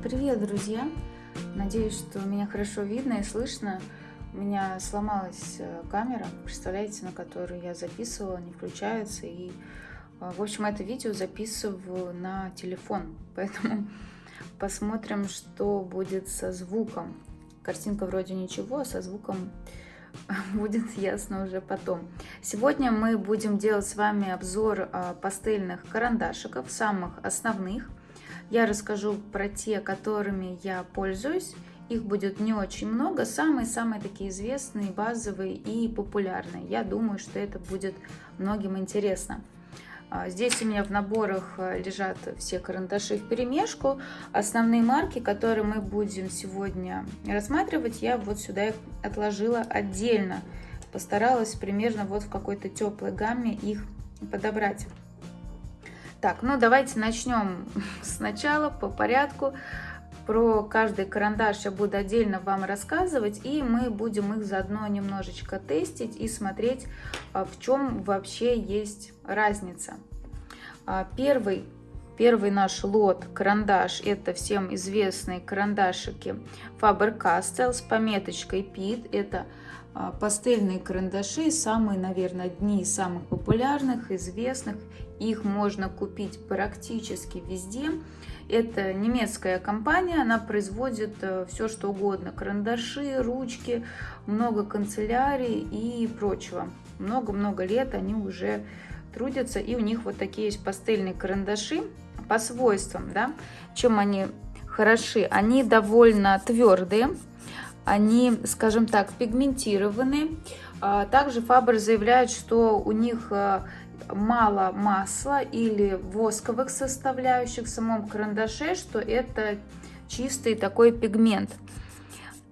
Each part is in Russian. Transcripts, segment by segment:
Привет, друзья! Надеюсь, что меня хорошо видно и слышно. У меня сломалась э, камера, представляете, на которую я записывала, не включается. И, э, в общем, это видео записываю на телефон. Поэтому посмотрим, что будет со звуком. Картинка вроде ничего, а со звуком будет ясно уже потом. Сегодня мы будем делать с вами обзор э, пастельных карандашиков, самых основных. Я расскажу про те, которыми я пользуюсь. Их будет не очень много. Самые-самые такие известные, базовые и популярные. Я думаю, что это будет многим интересно. А, здесь у меня в наборах э, лежат все карандаши в перемешку. Основные марки, которые мы будем сегодня рассматривать, я вот сюда их отложила отдельно. Постаралась примерно вот в какой-то теплой гамме их подобрать. Так, ну давайте начнем сначала по порядку. Про каждый карандаш я буду отдельно вам рассказывать, и мы будем их заодно немножечко тестить и смотреть, а, в чем вообще есть разница. А, первый, первый наш лот карандаш, это всем известные карандашики Faber-Castell с пометочкой PIT. Это а, пастельные карандаши, самые, наверное, одни из самых популярных, известных. Их можно купить практически везде. Это немецкая компания, она производит э, все, что угодно. Карандаши, ручки, много канцелярий и прочего. Много-много лет они уже трудятся, и у них вот такие есть пастельные карандаши по свойствам, да, чем они хороши. Они довольно твердые, они, скажем так, пигментированы. А, также Фабер заявляет, что у них а, мало масла или восковых составляющих в самом карандаше, что это чистый такой пигмент.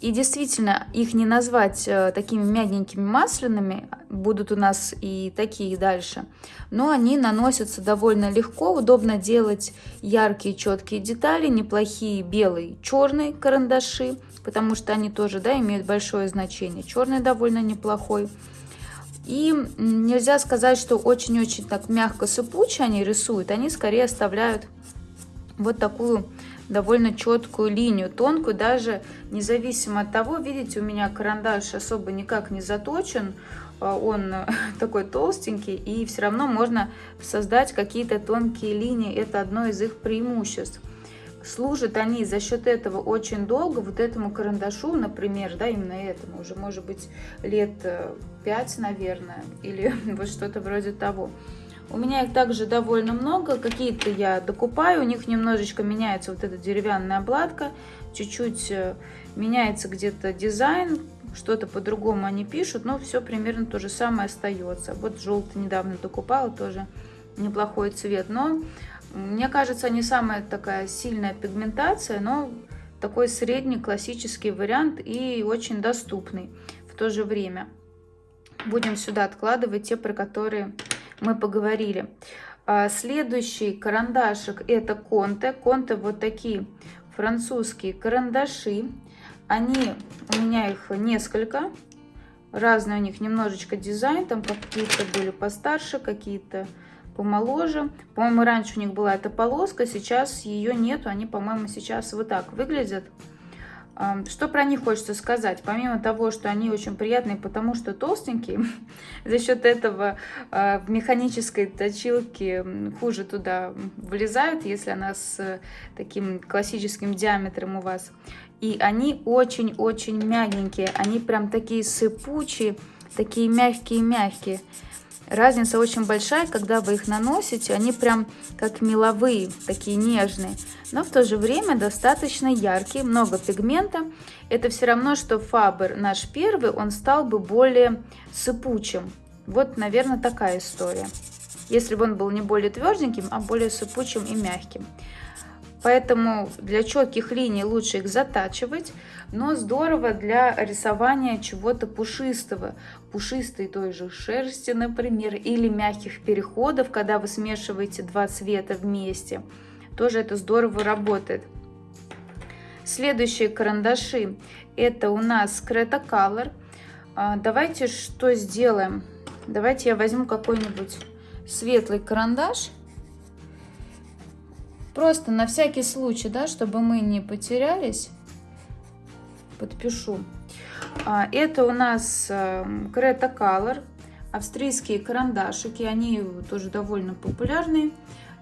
И действительно, их не назвать э, такими мягенькими масляными, будут у нас и такие дальше, но они наносятся довольно легко, удобно делать яркие четкие детали, неплохие белые, черные карандаши, потому что они тоже да, имеют большое значение. Черный довольно неплохой. И нельзя сказать, что очень-очень так мягко сыпуче они рисуют, они скорее оставляют вот такую довольно четкую линию, тонкую, даже независимо от того, видите, у меня карандаш особо никак не заточен, а, он такой толстенький, и все равно можно создать какие-то тонкие линии, это одно из их преимуществ. Служат они за счет этого очень долго, вот этому карандашу, например, да, именно этому, уже может быть лет 5, э, наверное, или вот что-то вроде того. У меня их также довольно много, какие-то я докупаю, у них немножечко меняется вот эта деревянная обладка, чуть-чуть э, меняется где-то дизайн, что-то по-другому они пишут, но все примерно то же самое остается. Вот желтый недавно докупала, тоже неплохой цвет, но мне кажется, не самая такая сильная пигментация, но такой средний классический вариант и очень доступный в то же время. Будем сюда откладывать те, про которые мы поговорили. А, следующий карандашик это Конте. Конте вот такие французские карандаши. Они, у меня их несколько. Разные у них немножечко дизайн. Там какие-то были постарше, какие-то помоложе. По-моему, раньше у них была эта полоска, сейчас ее нету. Они, по-моему, сейчас вот так выглядят. Что про них хочется сказать? Помимо того, что они очень приятные, потому что толстенькие, за счет этого а, в механической точилке хуже туда влезают, если она с таким классическим диаметром у вас. И они очень-очень мягенькие, они прям такие сыпучие, такие мягкие-мягкие. Разница очень большая, когда вы их наносите, они прям как меловые, такие нежные, но в то же время достаточно яркие, много пигмента. Это все равно, что Фабер наш первый, он стал бы более сыпучим. Вот, наверное, такая история. Если бы он был не более тверденьким, а более сыпучим и мягким. Поэтому для четких линий лучше их затачивать, но здорово для рисования чего-то пушистого. Пушистой той же шерсти, например, или мягких переходов, когда вы смешиваете два цвета вместе. Тоже это здорово работает. Следующие карандаши это у нас Creta Color. А, давайте что сделаем? Давайте я возьму какой-нибудь светлый карандаш Просто на всякий случай, да, чтобы мы не потерялись, подпишу. А, это у нас Creta Color, австрийские карандашики, они тоже довольно популярные,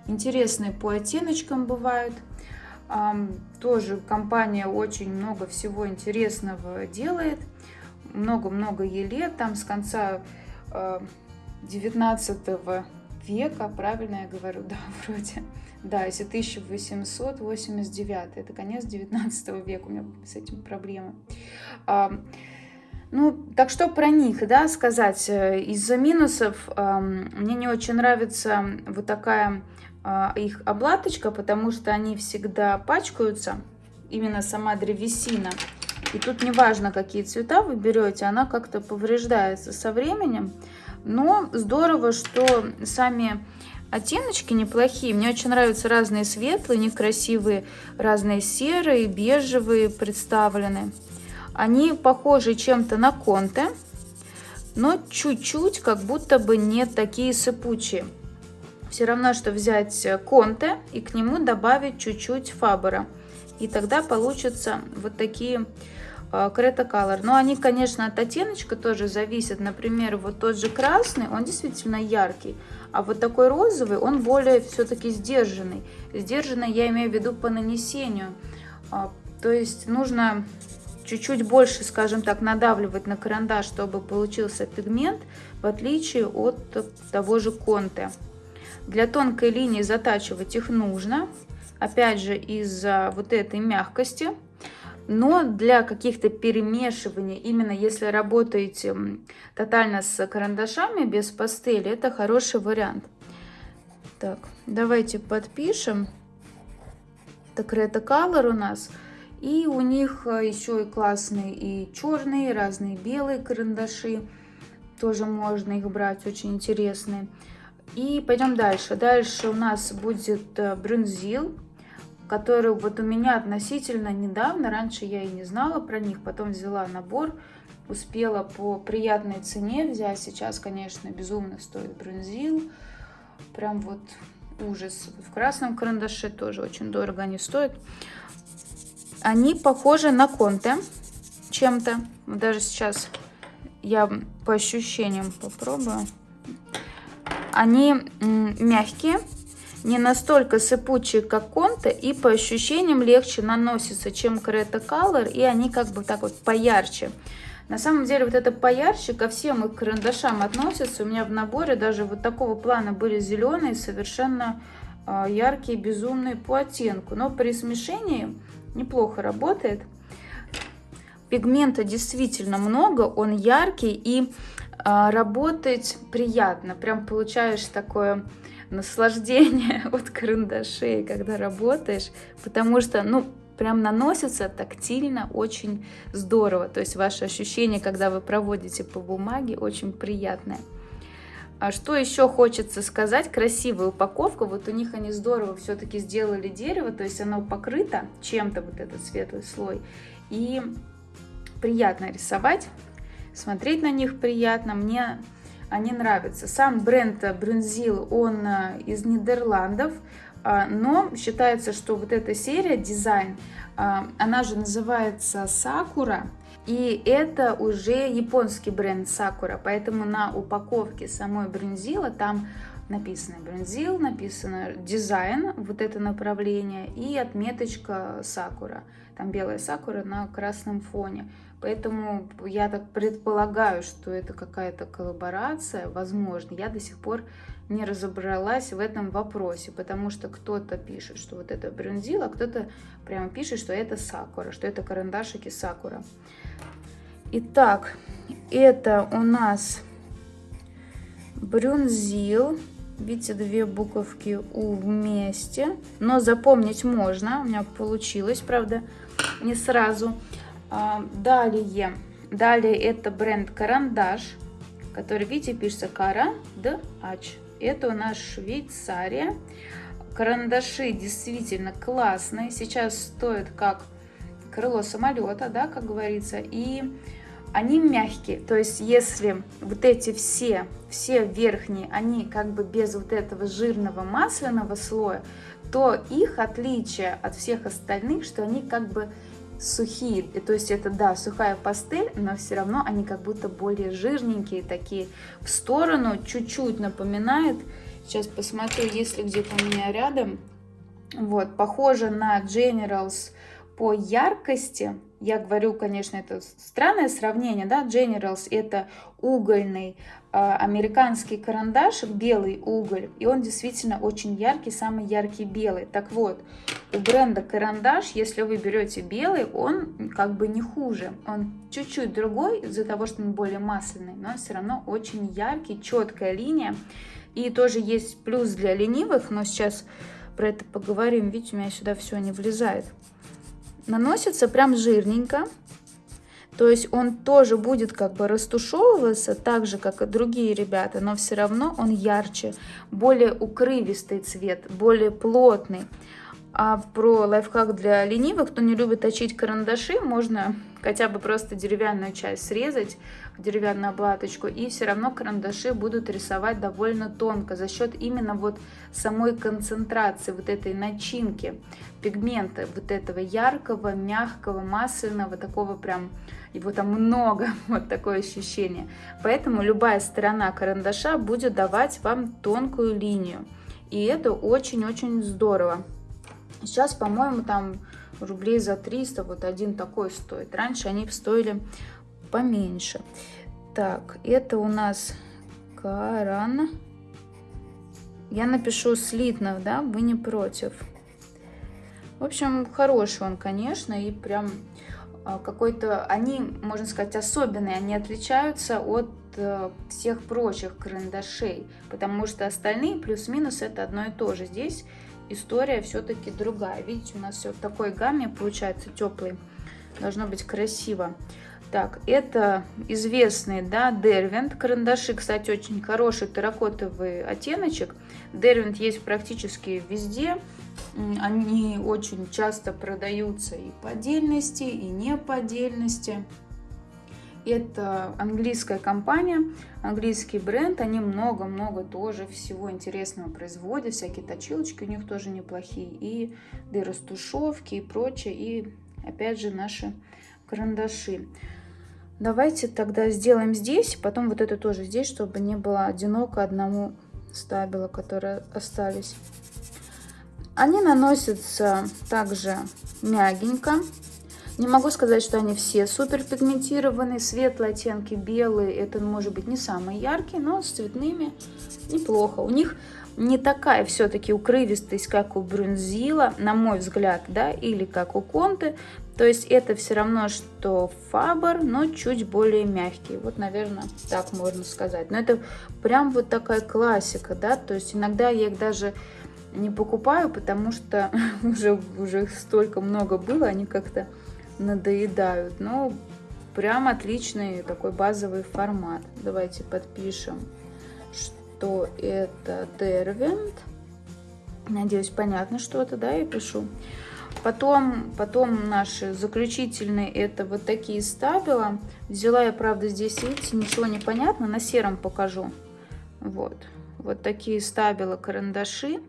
интересные по оттеночкам бывают. Тоже компания очень много всего интересного делает, много-много ей лет, там с конца 19 века, правильно я говорю, да, вроде. Да, если 1889, это конец 19 века, у меня с этим проблемы. Ну, так что про них, да, сказать. Э, из-за минусов мне не очень нравится вот такая а, их облаточка, потому что они всегда пачкаются, именно сама древесина. И тут не важно, какие цвета вы берете, она как-то повреждается со временем. Но здорово, что сами оттеночки неплохие. Мне очень нравятся разные светлые, у них красивые, разные серые, бежевые представлены. Они похожи чем-то на конте, но чуть-чуть как будто бы не такие сыпучие. Все равно, что взять конте и к нему добавить чуть-чуть фабера. И тогда получатся вот такие Крета Color. Но они, конечно, от оттеночка тоже зависят. Например, вот тот же красный, он действительно яркий. А вот такой розовый, он более все-таки сдержанный. Сдержанный я имею в виду по нанесению. А, то есть нужно чуть-чуть больше, скажем так, надавливать на карандаш, чтобы получился пигмент, в отличие от того же конте. Для тонкой линии затачивать их нужно, опять же, из-за вот этой мягкости. Но для каких-то перемешиваний, именно если работаете тотально с карандашами без пастели, это хороший вариант. Так, давайте подпишем. Это Color у нас. И у них э, еще и классные и черные, и разные белые карандаши. Тоже можно их брать, очень интересные. И пойдем дальше. Дальше у нас будет э, брюнзил который вот у меня относительно недавно, раньше я и не знала про них, потом взяла набор, успела по приятной цене взять. Сейчас, конечно, безумно стоит бронзил, прям вот ужас. В красном карандаше тоже очень дорого они стоят. Они похожи на конте чем-то. Даже сейчас я по ощущениям попробую. Они мягкие, не настолько сыпучие, как конте, и по ощущениям легче наносятся, чем Creta Color, и они как бы так вот поярче. На самом деле вот это поярче ко всем их карандашам относится. У меня в наборе даже вот такого плана были зеленые, совершенно э, яркие, безумные по оттенку. Но при смешении неплохо работает. Пигмента действительно много, он яркий и э, работать приятно. Прям получаешь такое наслаждение от карандашей, когда работаешь, потому что, ну, прям наносится тактильно очень здорово. То есть ваше ощущение, когда вы проводите по бумаге, очень приятное. А что еще хочется сказать? Красивая упаковка. Вот у них они здорово все-таки сделали дерево, то есть оно покрыто чем-то, вот этот светлый слой. И приятно рисовать, смотреть на них приятно. Мне они нравятся. Сам бренд Брюнзил, он э, из Нидерландов, а, но считается, что вот эта серия дизайн, а, она же называется Сакура, и это уже японский бренд Сакура, поэтому на упаковке самой Брюнзила там написано Брюнзил, написано дизайн, вот это направление, и отметочка Сакура. Там белая Сакура на красном фоне. Поэтому я так предполагаю, что это какая-то коллаборация, возможно. Я до сих пор не разобралась в этом вопросе, потому что кто-то пишет, что вот это брюнзил, а кто-то прямо пишет, что это сакура, что это карандашики сакура. Итак, это у нас брюнзил. Видите, две буковки У вместе. Но запомнить можно. У меня получилось, правда, не сразу. А, далее, далее это бренд Карандаш, который, видите, пишется Кара Д Ач. Это у нас Швейцария. Карандаши действительно классные. Сейчас стоят как крыло самолета, да, как говорится. И они мягкие. То есть, если вот эти все, все верхние, они как бы без вот этого жирного масляного слоя, то их отличие от всех остальных, что они как бы сухие, то есть это, да, сухая пастель, но все равно они как будто более жирненькие, такие в сторону, чуть-чуть напоминает, сейчас посмотрю, если где-то у меня рядом, вот, похоже на Generals по яркости, я говорю, конечно, это странное сравнение, да, Generals это угольный э, американский карандашик, белый уголь, и он действительно очень яркий, самый яркий белый. Так вот, у бренда карандаш, если вы берете белый, он как бы не хуже, он чуть-чуть другой из-за того, что он более масляный, но все равно очень яркий, четкая линия. И тоже есть плюс для ленивых, но сейчас про это поговорим. Видите, у меня сюда все не влезает наносится прям жирненько. То есть он тоже будет как бы растушевываться, так же, как и другие ребята, но все равно он ярче, более укрывистый цвет, более плотный. А про лайфхак для ленивых, кто не любит точить карандаши, можно хотя бы просто деревянную часть срезать, деревянную облаточку, и все равно карандаши будут рисовать довольно тонко за счет именно вот самой концентрации, вот этой начинки пигмента, вот этого яркого, мягкого, масляного, такого прям, его там много, вот такое ощущение. Поэтому любая сторона карандаша будет давать вам тонкую линию. И это очень-очень здорово. Сейчас, по-моему, там рублей за 300 вот один такой стоит. Раньше они стоили поменьше. Так, это у нас Каран. Я напишу слитно, да, вы не против. В общем, хороший он, конечно, и прям а, какой-то, они, можно сказать, особенные, они отличаются от э, всех прочих карандашей, потому что остальные плюс-минус это одно и то же. Здесь история все-таки другая. Видите, у нас все в такой гамме получается теплый. Должно быть красиво. Так, это известный, да, Дервинт. Карандаши, кстати, очень хороший терракотовый оттеночек. Дервинт есть практически везде. Они очень часто продаются и по отдельности, и не по отдельности. Это английская компания, английский бренд, они много-много тоже всего интересного производят, всякие точилочки у них тоже неплохие, и дыростушевки и прочее, и опять же наши карандаши. Давайте тогда сделаем здесь, потом вот это тоже здесь, чтобы не было одиноко одному стабила, которые остались. Они наносятся также мягенько, не могу сказать, что они все супер пигментированные. Светлые оттенки, белые, это может быть не самые яркие, но с цветными неплохо. У них не такая все-таки укрывистость, как у Брюнзила, на мой взгляд, да, или как у Конты. То есть это все равно, что Фабер, но чуть более мягкий. Вот, наверное, так можно сказать. Но это прям вот такая классика, да, то есть иногда я их даже не покупаю, потому что уже, уже столько много было, они как-то надоедают. Но прям отличный такой базовый формат. Давайте подпишем, что это Derwent. Надеюсь, понятно что-то, да, я пишу. Потом, потом наши заключительные, это вот такие стабила. Взяла я, правда, здесь, видите, ничего не понятно, на сером покажу. Вот, вот такие стабила карандаши.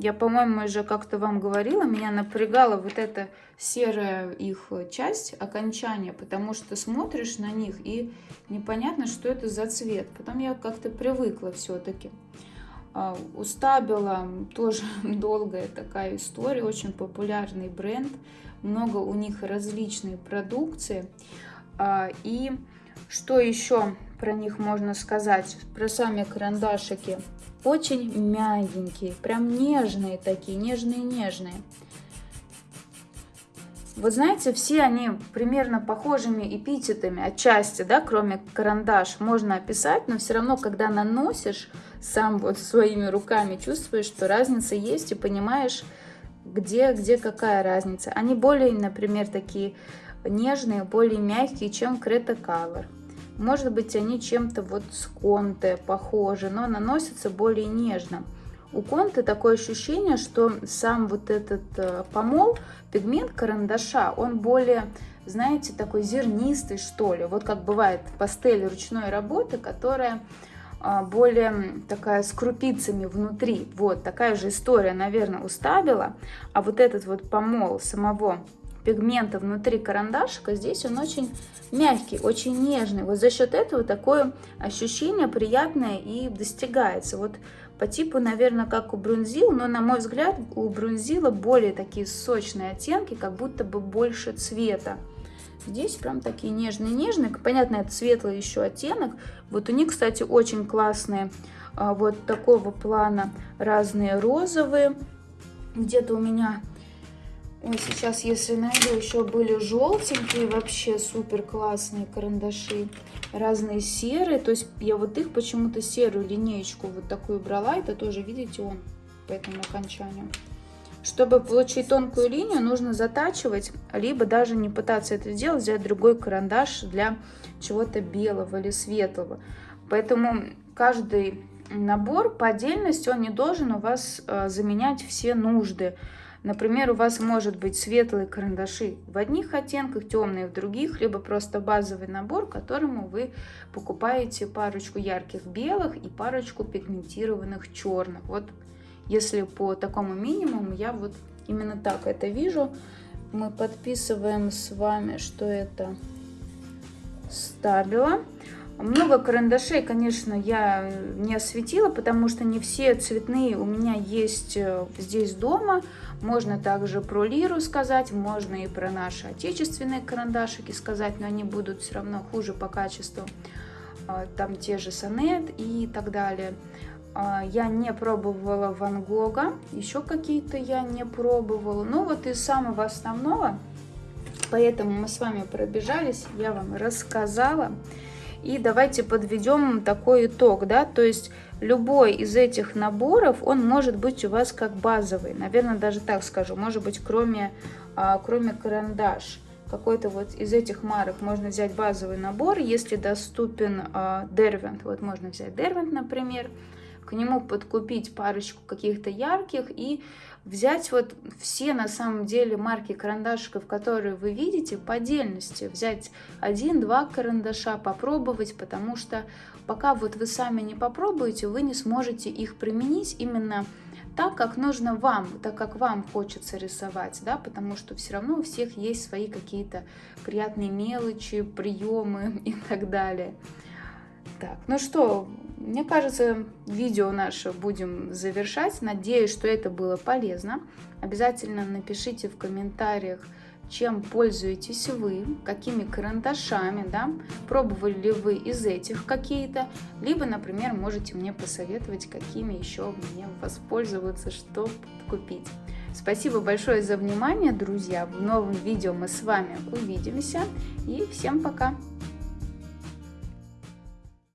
Я, по-моему, уже как-то вам говорила, меня напрягала вот эта серая их часть, окончания, потому что смотришь на них и непонятно, что это за цвет. Потом я как-то привыкла все-таки. А, у Стабила тоже долгая такая история, очень популярный бренд, много у них различной продукции. А, и что еще про них можно сказать? Про сами карандашики – очень мягенькие, прям нежные такие, нежные-нежные. Вот знаете, все они примерно похожими эпитетами отчасти, да, кроме карандаш, можно описать, но все равно, когда наносишь сам вот своими руками, чувствуешь, что разница есть и понимаешь, где, где какая разница. Они более, например, такие нежные, более мягкие, чем Creta Color. Может быть, они чем-то вот с конте похожи, но наносятся более нежно. У конты такое ощущение, что сам вот этот э, помол, пигмент карандаша, он более, знаете, такой зернистый, что ли. Вот как бывает пастель ручной работы, которая а, более такая с крупицами внутри. Вот такая же история, наверное, у стабила. А вот этот вот помол самого пигмента внутри карандашика, здесь он очень мягкий, очень нежный. Вот за счет этого такое ощущение приятное и достигается. Вот по типу, наверное, как у Брунзил, но, на мой взгляд, у Брунзила более такие сочные оттенки, как будто бы больше цвета. Здесь прям такие нежные-нежные. Понятно, это светлый еще оттенок. Вот у них, кстати, очень классные а, вот такого плана разные розовые. Где-то у меня Ой, сейчас, если найду, еще были желтенькие, вообще супер классные карандаши. Разные серые, то есть я вот их почему-то серую линеечку вот такую брала. Это тоже, видите, он по этому окончанию. Чтобы получить тонкую линию, нужно затачивать, либо даже не пытаться это сделать, взять другой карандаш для чего-то белого или светлого. Поэтому каждый набор по отдельности, он не должен у вас э, заменять все нужды. Например, у вас может быть светлые карандаши в одних оттенках, темные в других, либо просто базовый набор, которому вы покупаете парочку ярких белых и парочку пигментированных черных. Вот если по такому минимуму, я вот именно так это вижу. Мы подписываем с вами, что это стабила. Много карандашей, конечно, я не осветила, потому что не все цветные у меня есть э, здесь дома. Можно также про лиру сказать, можно и про наши отечественные карандашики сказать, но они будут все равно хуже по качеству. А, там те же сонет и так далее. А, я не пробовала Ван Гога, еще какие-то я не пробовала. Ну вот из самого основного, поэтому мы с вами пробежались, я вам рассказала. И давайте подведем такой итог, да, то есть любой из этих наборов, он может быть у вас как базовый, наверное, даже так скажу, может быть, кроме, а, кроме карандаш. Какой-то вот из этих марок можно взять базовый набор, если доступен а, Derwent, вот можно взять Derwent, например, к нему подкупить парочку каких-то ярких и взять вот все на самом деле марки карандашиков, которые вы видите по отдельности, взять один-два карандаша, попробовать, потому что пока вот вы сами не попробуете, вы не сможете их применить именно так, как нужно вам, так как вам хочется рисовать, да, потому что все равно у всех есть свои какие-то приятные мелочи, приемы и так далее. Так, ну что, мне кажется, видео наше будем завершать. Надеюсь, что это было полезно. Обязательно напишите в комментариях, чем пользуетесь вы, какими карандашами, да, пробовали ли вы из этих какие-то, либо, например, можете мне посоветовать, какими еще мне воспользоваться, что купить. Спасибо большое за внимание, друзья. В новом видео мы с вами увидимся и всем пока!